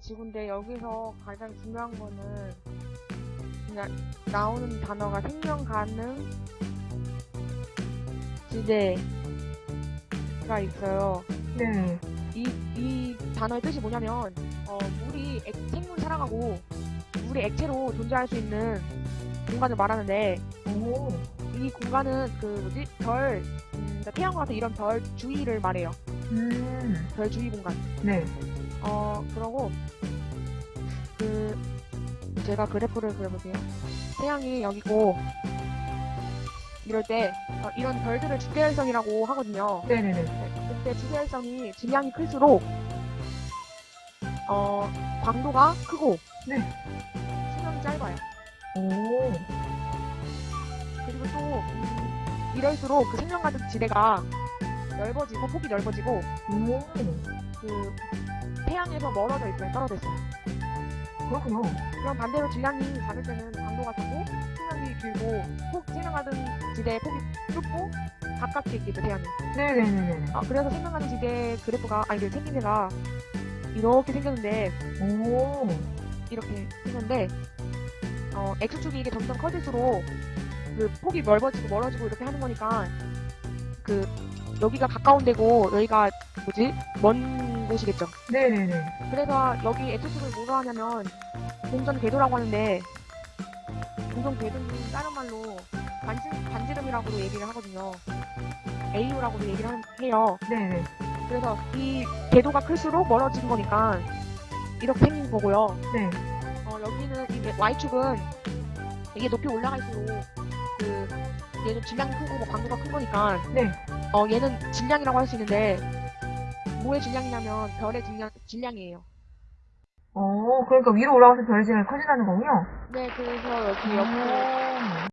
지구인데 여기서 가장 중요한 거는 그냥 나오는 단어가 생명 가능 지대가 있어요. 네. 이, 이 단어의 뜻이 뭐냐면, 어, 물이, 액, 생물이 살아가고, 물이 액체로 존재할 수 있는 공간을 말하는데, 오. 이 공간은 그, 뭐지, 별, 음, 그러니까 태양과 같은 이런 별 주위를 말해요. 음. 별 주위 공간. 네. 어, 그러고, 그, 제가 그래프를 그려볼게요. 태양이 여기고, 이럴 때, 어, 이런 별들을 주계열성이라고 하거든요. 네네네. 네, 그때 주계열성이 질량이 클수록 어 광도가 크고 네. 수명이 짧아요. 오. 그리고 또 음, 이럴수록 그 생명 가득 지대가 넓어지고 폭이 넓어지고 오. 그 태양에서 멀어져 있어요. 떨어져 있어요. 그렇군요. 그럼 반대로 질량이 작을 때는 광도가 작고 수명이 길고 폭 생명 가득 지대의 폭이 좁고 가깝게 있겠죠 태양이. 네네네네. 아, 그래서 생명 가득 지대 그래프가 아니 그 생긴 데가 이렇게 생겼는데 오. 이렇게 했는데 어, X축이 이게 점점 커질수록 그 폭이 넓어지고 멀어지고 이렇게 하는 거니까 그 여기가 가까운 데고 여기가 뭐지 먼 곳이겠죠. 네네네. 그래서 여기 X축을 뭐로 하냐면 공전 궤도라고 하는데 공전 궤도는 다른 말로 반지, 반지름이라고 얘기를 하거든요. AU라고도 얘기를 한- 해요. 네네. 그래서 이 궤도가 클수록 멀어지는 거니까 이렇게 생긴 거고요. 네. 어, 여기는 이 Y축은 이게 높이 올라갈수록 그 얘는 질량이 크고 뭐 강도가 큰 거니까 네. 어, 얘는 질량이라고 할 수 있는데 뭐의 질량이냐면 별의 질량, 질량이에요. 오, 그러니까 위로 올라가서 별의 질량이 커진다는 거군요. 네, 그래서 여기 옆에 오.